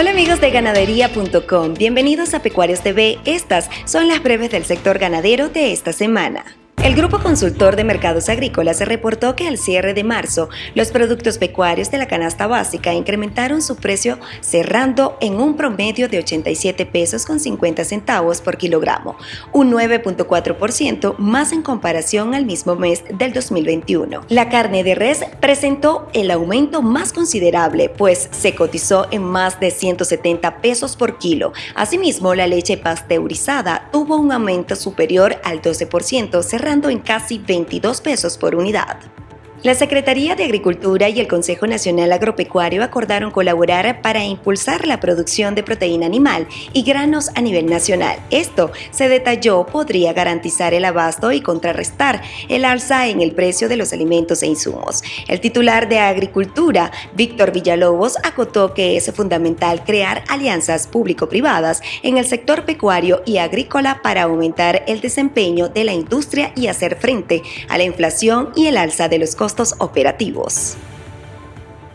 Hola amigos de ganadería.com, bienvenidos a Pecuarios TV. Estas son las breves del sector ganadero de esta semana. El Grupo Consultor de Mercados Agrícolas reportó que al cierre de marzo, los productos pecuarios de la canasta básica incrementaron su precio cerrando en un promedio de 87 pesos con 50 centavos por kilogramo, un 9.4% más en comparación al mismo mes del 2021. La carne de res presentó el aumento más considerable, pues se cotizó en más de 170 pesos por kilo. Asimismo, la leche pasteurizada tuvo un aumento superior al 12%, en casi 22 pesos por unidad. La Secretaría de Agricultura y el Consejo Nacional Agropecuario acordaron colaborar para impulsar la producción de proteína animal y granos a nivel nacional. Esto, se detalló, podría garantizar el abasto y contrarrestar el alza en el precio de los alimentos e insumos. El titular de Agricultura, Víctor Villalobos, acotó que es fundamental crear alianzas público-privadas en el sector pecuario y agrícola para aumentar el desempeño de la industria y hacer frente a la inflación y el alza de los costos operativos.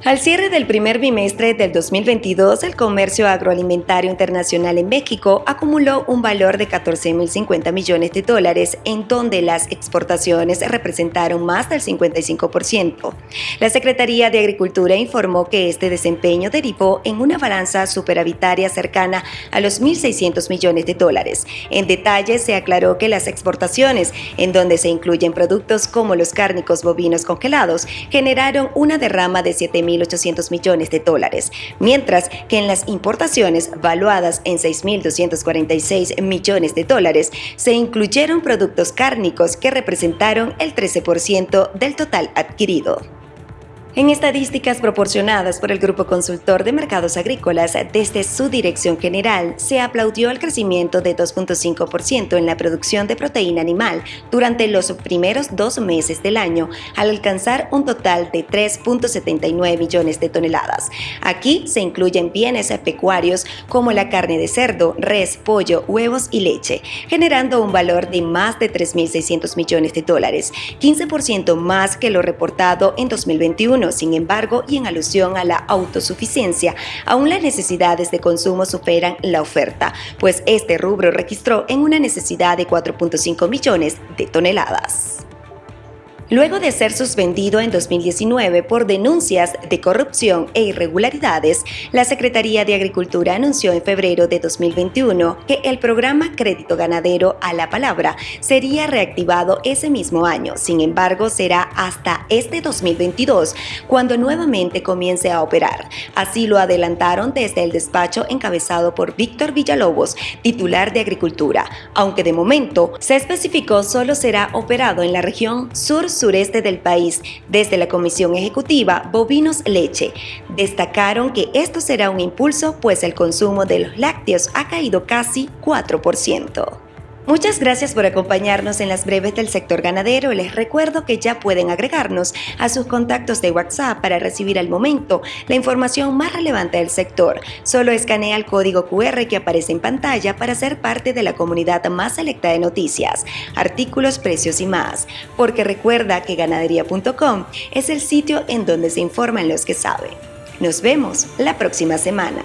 Al cierre del primer bimestre del 2022, el comercio agroalimentario internacional en México acumuló un valor de 14.050 millones de dólares, en donde las exportaciones representaron más del 55%. La Secretaría de Agricultura informó que este desempeño derivó en una balanza superavitaria cercana a los 1.600 millones de dólares. En detalle, se aclaró que las exportaciones, en donde se incluyen productos como los cárnicos bovinos congelados, generaron una derrama de 7.000 1.800 millones de dólares, mientras que en las importaciones, valuadas en 6.246 millones de dólares, se incluyeron productos cárnicos que representaron el 13% del total adquirido. En estadísticas proporcionadas por el Grupo Consultor de Mercados Agrícolas desde su dirección general, se aplaudió el crecimiento de 2.5% en la producción de proteína animal durante los primeros dos meses del año, al alcanzar un total de 3.79 millones de toneladas. Aquí se incluyen bienes pecuarios como la carne de cerdo, res, pollo, huevos y leche, generando un valor de más de 3.600 millones de dólares, 15% más que lo reportado en 2021 sin embargo, y en alusión a la autosuficiencia, aún las necesidades de consumo superan la oferta, pues este rubro registró en una necesidad de 4.5 millones de toneladas. Luego de ser suspendido en 2019 por denuncias de corrupción e irregularidades, la Secretaría de Agricultura anunció en febrero de 2021 que el programa Crédito Ganadero a la Palabra sería reactivado ese mismo año. Sin embargo, será hasta este 2022 cuando nuevamente comience a operar. Así lo adelantaron desde el despacho encabezado por Víctor Villalobos, titular de Agricultura, aunque de momento se especificó solo será operado en la región sur sureste del país desde la Comisión Ejecutiva Bovinos Leche. Destacaron que esto será un impulso pues el consumo de los lácteos ha caído casi 4%. Muchas gracias por acompañarnos en las breves del sector ganadero. Les recuerdo que ya pueden agregarnos a sus contactos de WhatsApp para recibir al momento la información más relevante del sector. Solo escanea el código QR que aparece en pantalla para ser parte de la comunidad más selecta de noticias, artículos, precios y más. Porque recuerda que ganadería.com es el sitio en donde se informan los que saben. Nos vemos la próxima semana.